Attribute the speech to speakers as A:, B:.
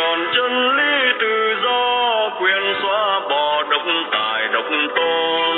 A: tròn chân lý tự do quyền xóa bỏ độc tài độc tôn